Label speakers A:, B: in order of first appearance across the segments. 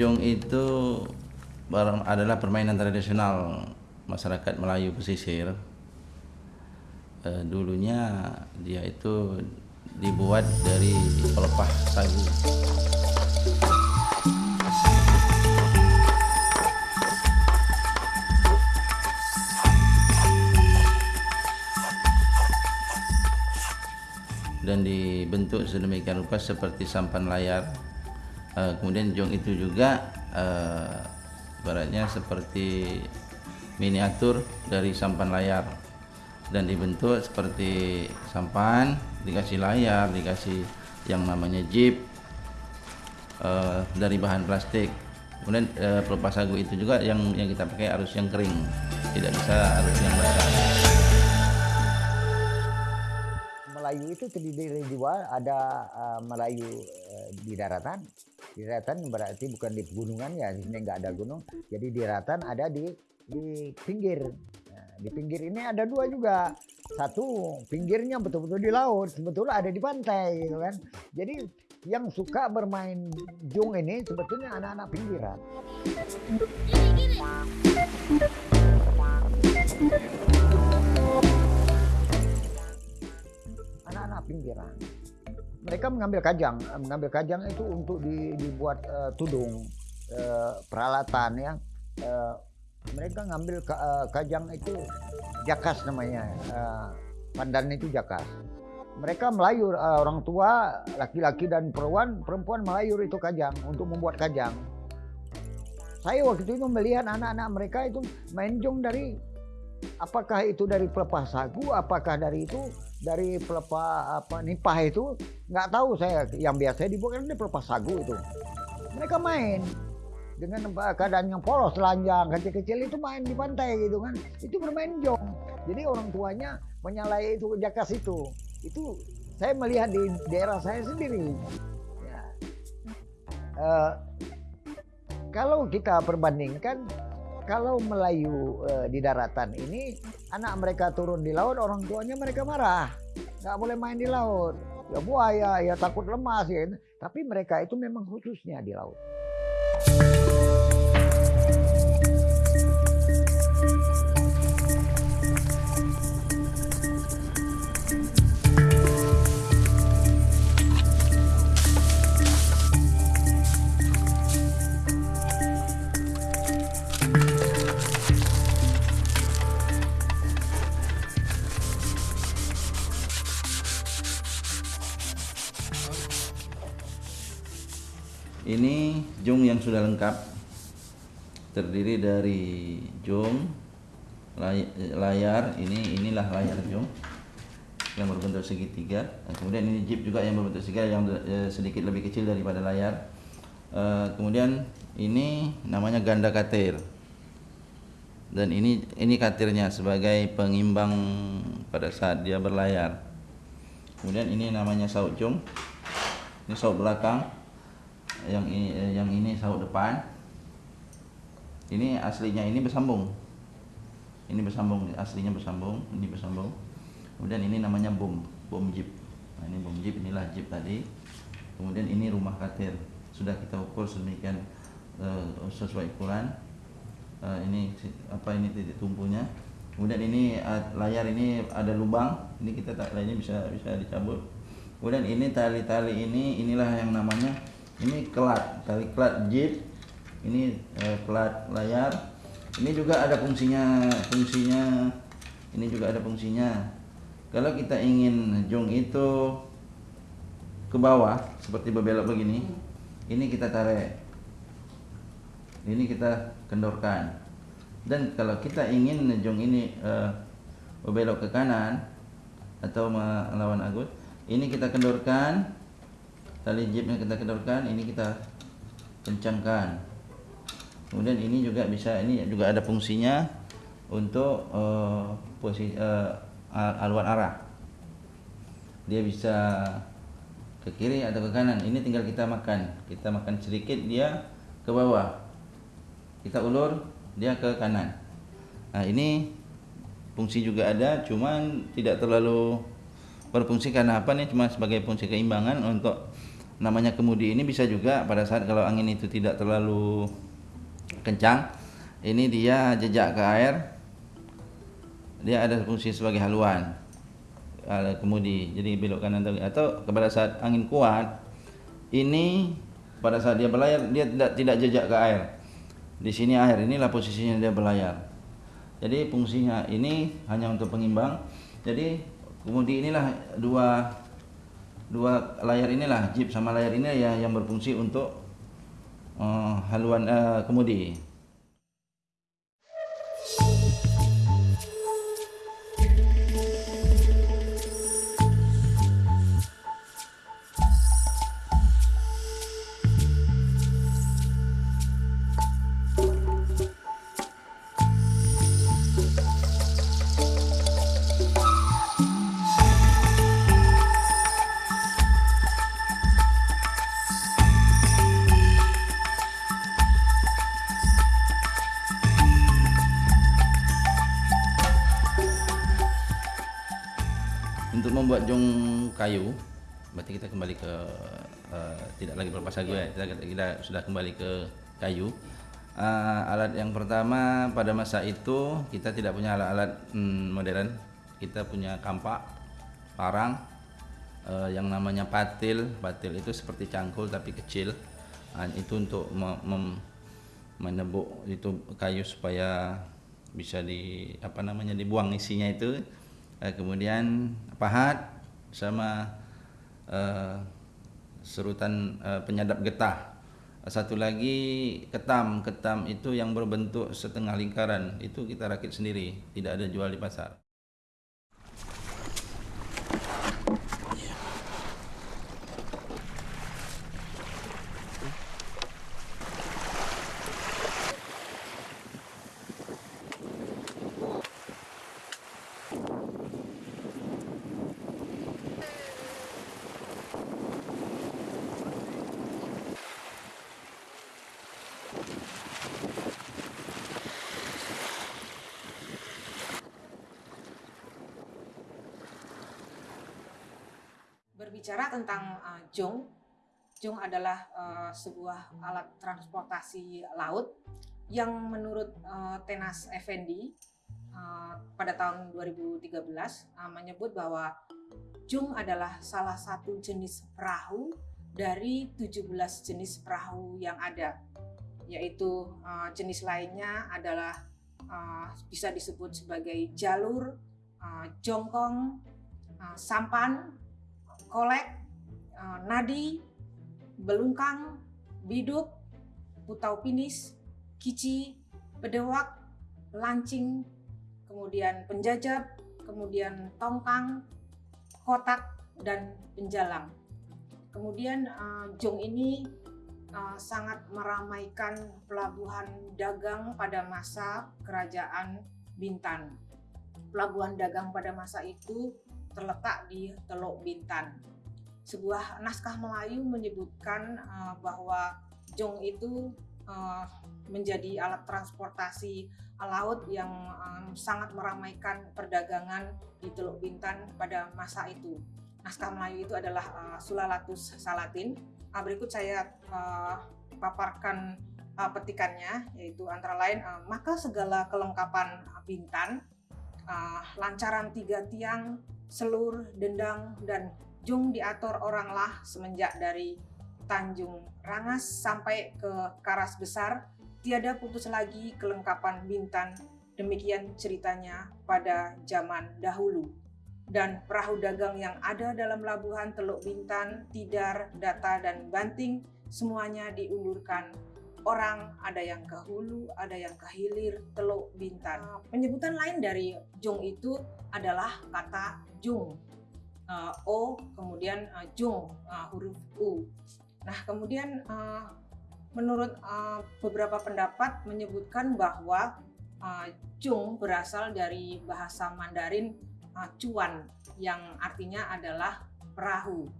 A: jong itu adalah permainan tradisional masyarakat Melayu pesisir. Eh, dulunya dia itu dibuat dari pelepah sagu. dan dibentuk sedemikian rupa seperti sampan layar. Eh, kemudian jong itu juga eh, baratnya seperti miniatur dari sampan layar dan dibentuk seperti sampan, dikasih layar, dikasih yang namanya jeep eh, dari bahan plastik. Kemudian eh, pelupas sagu itu juga yang yang kita pakai harus yang kering, tidak bisa harus yang basah.
B: Melayu itu terdiri dari dua, ada uh, Melayu uh, di daratan. Di daratan berarti bukan di pegunungan ya, di sini nggak ada gunung. Jadi di daratan ada di di pinggir. Nah, di pinggir ini ada dua juga. Satu pinggirnya betul-betul di laut, sebetulnya ada di pantai gitu kan. Jadi yang suka bermain jung ini sebetulnya anak-anak pinggiran. anak-anak pinggiran. Mereka mengambil kajang, mengambil kajang itu untuk di- dibuat eh, tudung, eh, peralatan ya. Eh, mereka ngambil ka- eh, kajang itu jakas namanya, eh, pandan itu jakas. Mereka melayur eh, orang tua, laki-laki dan perempuan, perempuan melayur itu kajang untuk membuat kajang. Saya waktu itu melihat anak-anak mereka itu main jong dari apakah itu dari pelepah sagu, apakah dari itu dari pelepah apa nipah itu nggak tahu saya yang biasa dibuat kan dari pelepah sagu itu. Mereka main dengan keadaan yang polos telanjang kecil-kecil itu main di pantai gitu kan. Itu bermain jong. Jadi orang tuanya menyalai itu jakas itu itu saya melihat di daerah saya sendiri. Ya. Eh, kalau kita perbandingkan kalau Melayu eh, di daratan ini anak mereka turun di laut orang tuanya mereka marah. Nggak boleh main di laut. Ya buaya ya takut lemas ya tapi mereka itu memang khususnya di laut
A: Ini jong yang sudah lengkap. Terdiri dari lay- layar ini inilah layar jong yang berbentuk segitiga. Dan kemudian ini jeep juga yang berbentuk segitiga yang eh, sedikit lebih kecil daripada layar. Eh, kemudian ini namanya ganda katir. Dan ini ini katirnya sebagai pengimbang pada saat dia berlayar. Kemudian ini namanya saut jong ini saut belakang yang ini eh, yang ini saut depan. Ini aslinya ini bersambung. Ini bersambung aslinya bersambung ini bersambung. Kemudian ini namanya bom bom jeep. Nah ini bom jeep inilah jeep tadi. Kemudian ini rumah katir sudah kita ukur sedemikian eh, sesuai ukuran. Eh, ini apa ini titik tumpunya. Kemudian ini eh, layar ini ada lubang. Ini kita tak ini bisa bisa dicabut. Kemudian ini tali-tali ini inilah yang namanya ini kelat tali kelat jeep ini eh, kelat layar. Ini juga ada fungsinya fungsinya ini juga ada fungsinya. Kalau kita ingin jong itu ke bawah seperti berbelok begini ini kita tarik. Ini kita kendorkan. Dan kalau kita ingin jong ini eh, berbelok ke kanan atau melawan agus ini kita kendorkan tali jeepnya kita kendorkan ini kita kencangkan. Kemudian ini juga bisa ini juga ada fungsinya untuk eh, posisi eh, haluan arah. Dia bisa ke kiri atau ke kanan. Ini tinggal kita makan. Kita makan sedikit dia ke bawah. Kita ulur dia ke kanan. Nah ini fungsi juga ada cuman tidak terlalu berfungsi. Karena apa nih? Cuma sebagai fungsi keimbangan untuk namanya kemudi ini bisa juga pada saat kalau angin itu tidak terlalu kencang ini dia jejak ke air dia ada fungsi sebagai haluan kemudi. Jadi belok kanan atau pada saat angin kuat ini pada saat dia berlayar dia tidak tidak jejak ke air. Di sini air inilah posisinya dia berlayar. Jadi fungsinya ini hanya untuk pengimbang. Jadi kemudi inilah dua dua layar inilah jeep sama layar ini ya yang berfungsi untuk uh, haluan uh, kemudi untuk membuat jong kayu berarti kita kembali ke uh, tidak lagi berpas sagu ya. Kita, kita sudah kembali ke kayu. Uh, alat yang pertama pada masa itu kita tidak punya alat-alat hmm, modern. Kita punya kampak parang uh, yang namanya patil. Patil itu seperti cangkul tapi kecil. Uh, itu untuk menebuk itu kayu supaya bisa di apa namanya dibuang isinya itu eh, kemudian pahat sama eh, serutan eh, penyadap getah. Satu lagi ketam. Ketam itu yang berbentuk setengah lingkaran. Itu kita rakit sendiri. Tidak ada jual di pasar
C: berbicara tentang uh, jong, jong adalah uh, sebuah alat transportasi laut yang menurut uh, Tenas Effendi uh, pada tahun 2013 uh, menyebut bahwa jong adalah salah satu jenis perahu dari 17 jenis perahu yang ada. Yaitu uh, jenis lainnya adalah uh, bisa disebut sebagai jalur, uh, jongkong, uh, sampan, kolek, eh, nadi, belungkang, biduk, putau pinis, kici, bedewak, lancing, kemudian penjajab, kemudian tongkang, kotak, dan penjalang. Kemudian uh, jong ini uh, sangat meramaikan pelabuhan dagang pada masa kerajaan Bintan. Pelabuhan dagang pada masa itu terletak di Teluk Bintan. Sebuah naskah Melayu menyebutkan uh, bahwa jong itu uh, menjadi alat transportasi laut yang um, sangat meramaikan perdagangan di Teluk Bintan pada masa itu. Naskah Melayu itu adalah uh, Sulalatus Salatin. Uh, berikut saya uh, paparkan uh, petikannya, yaitu antara lain uh, maka segala kelengkapan Bintan, uh, lancaran tiga tiang, selur, dendang, dan jung diatur oranglah semenjak dari Tanjung Rangas sampai ke Karas Besar, tiada putus lagi kelengkapan Bintan. Demikian ceritanya pada zaman dahulu. Dan perahu dagang yang ada dalam labuhan Teluk Bintan, Tidar, Data, dan Banting semuanya diundurkan orang, ada yang ke hulu, ada yang ke hilir, Teluk Bintan. Penyebutan lain dari Jung itu adalah kata Jung. Uh, o kemudian uh, Jung uh, huruf U. Nah, kemudian uh, menurut uh, beberapa pendapat menyebutkan bahwa uh, Jung berasal dari bahasa Mandarin uh, cuan yang artinya adalah perahu.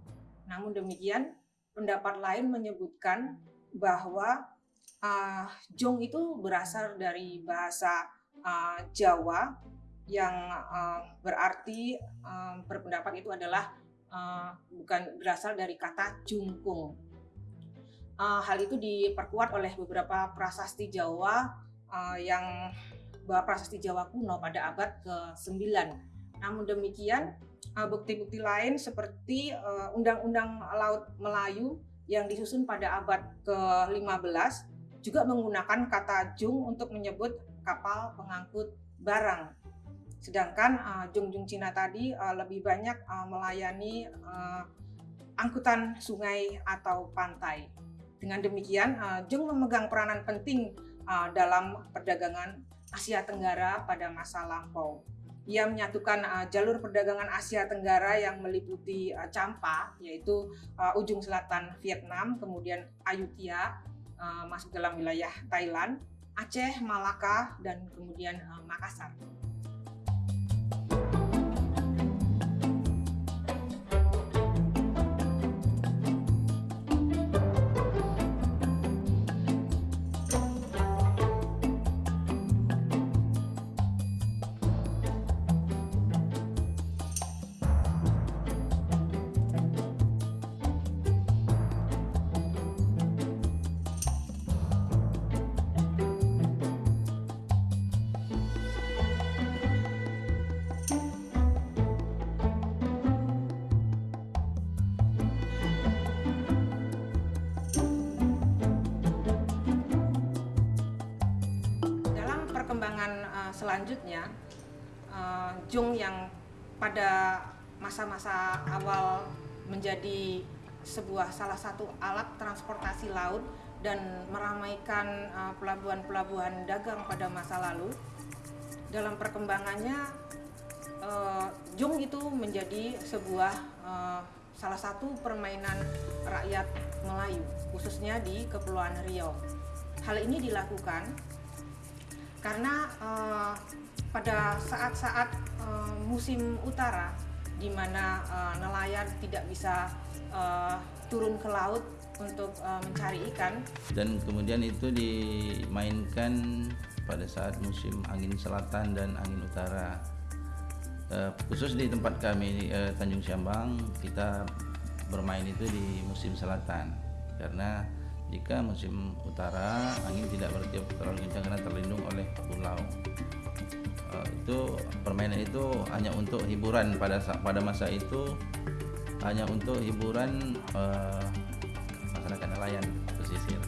C: Namun demikian, pendapat lain menyebutkan bahwa uh, Jung itu berasal dari bahasa uh, Jawa yang uh, berarti uh, berpendapat itu adalah uh, bukan berasal dari kata jungkung. Uh, hal itu diperkuat oleh beberapa prasasti Jawa uh, yang prasasti Jawa kuno pada abad ke-9. Namun demikian, bukti-bukti lain seperti Undang-Undang Laut Melayu yang disusun pada abad ke-15 juga menggunakan kata jung untuk menyebut kapal pengangkut barang. Sedangkan uh, jung-jung Cina tadi uh, lebih banyak uh, melayani uh, angkutan sungai atau pantai. Dengan demikian, uh, jung memegang peranan penting uh, dalam perdagangan Asia Tenggara pada masa lampau. Ia menyatukan uh, jalur perdagangan Asia Tenggara yang meliputi uh, Champa, yaitu uh, ujung selatan Vietnam, kemudian Ayutthaya, uh, masuk dalam wilayah Thailand, Aceh, Malaka, dan kemudian uh, Makassar. Selanjutnya uh, Jung yang pada masa-masa awal menjadi sebuah salah satu alat transportasi laut dan meramaikan uh, pelabuhan-pelabuhan dagang pada masa lalu. Dalam perkembangannya, uh, Jung itu menjadi sebuah uh, salah satu permainan rakyat Melayu, khususnya di Kepulauan Riau. Hal ini dilakukan karena uh, pada saat-saat uh, musim utara di mana uh, nelayan tidak bisa uh, turun ke laut untuk uh, mencari ikan.
A: Dan kemudian itu dimainkan pada saat musim angin selatan dan angin utara. Uh, khusus di tempat kami uh, Tanjung Syambang kita bermain itu di musim selatan. Karena jika musim utara angin tidak bertiup terlalu kencang karena terlindung oleh pulau. Uh, itu permainan itu hanya untuk hiburan pada pada masa itu hanya untuk hiburan uh, masyarakat nelayan pesisir